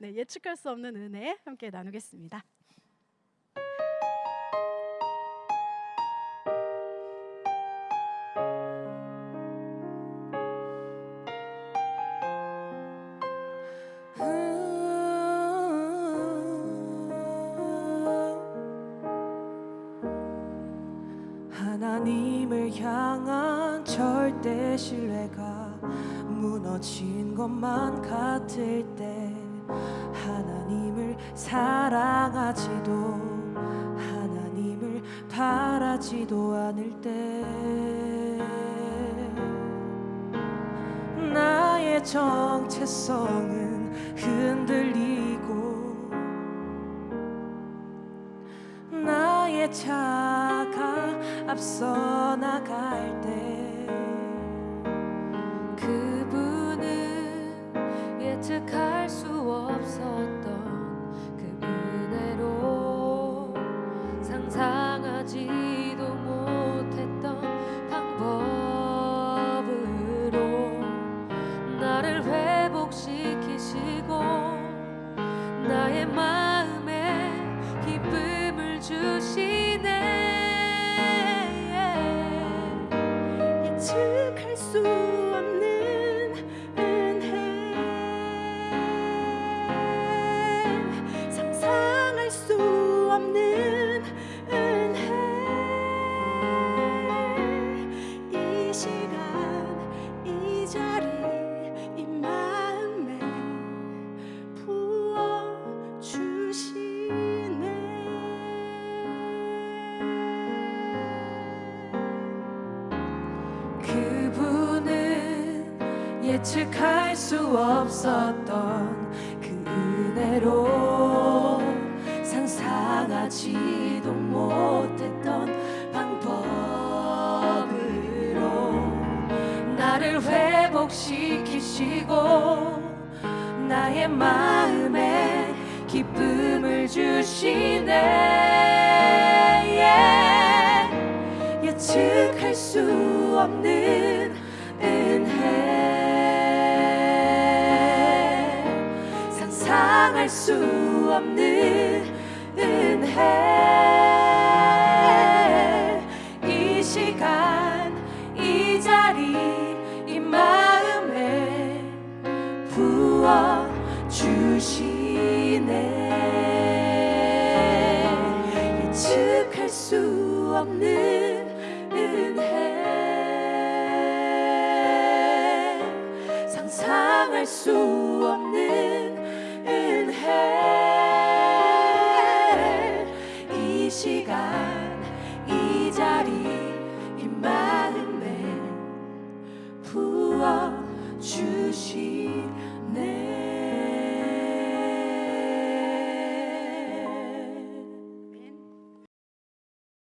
네, 예측할 수 없는 은혜 함께 나누겠습니다. 신뢰가 무너진 것만 같을 때 하나님을 사랑하지도 하나님을 바라지도 않을 때 나의 정체성은 흔들리고 나의 차가 앞서 나갈 때 예측할 수 없었던 그 은혜로 상상하지도 못했던 방법으로 나를 회복시키시고 나의 마음에 기쁨을 주시네. 예측할 수 없는 수 없는 은혜 이 시간 이 자리 이 마음에 부어 주시네. 예측할 수 없는 은혜 상상할 수 없는 주시네